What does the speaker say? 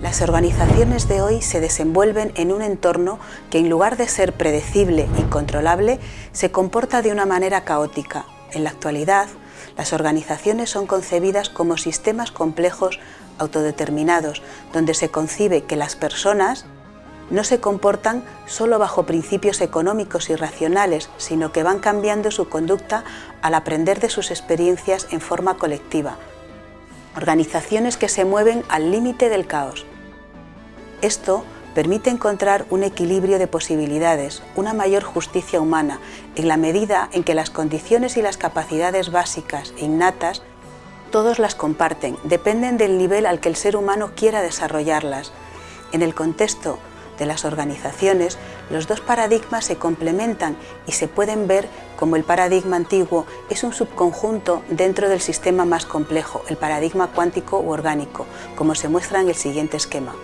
Las organizaciones de hoy se desenvuelven en un entorno que en lugar de ser predecible y controlable, se comporta de una manera caótica. En la actualidad, las organizaciones son concebidas como sistemas complejos autodeterminados, donde se concibe que las personas no se comportan solo bajo principios económicos y racionales, sino que van cambiando su conducta al aprender de sus experiencias en forma colectiva, organizaciones que se mueven al límite del caos. Esto permite encontrar un equilibrio de posibilidades, una mayor justicia humana, en la medida en que las condiciones y las capacidades básicas e innatas todos las comparten, dependen del nivel al que el ser humano quiera desarrollarlas. En el contexto de las organizaciones, los dos paradigmas se complementan y se pueden ver como el paradigma antiguo es un subconjunto dentro del sistema más complejo, el paradigma cuántico u orgánico, como se muestra en el siguiente esquema.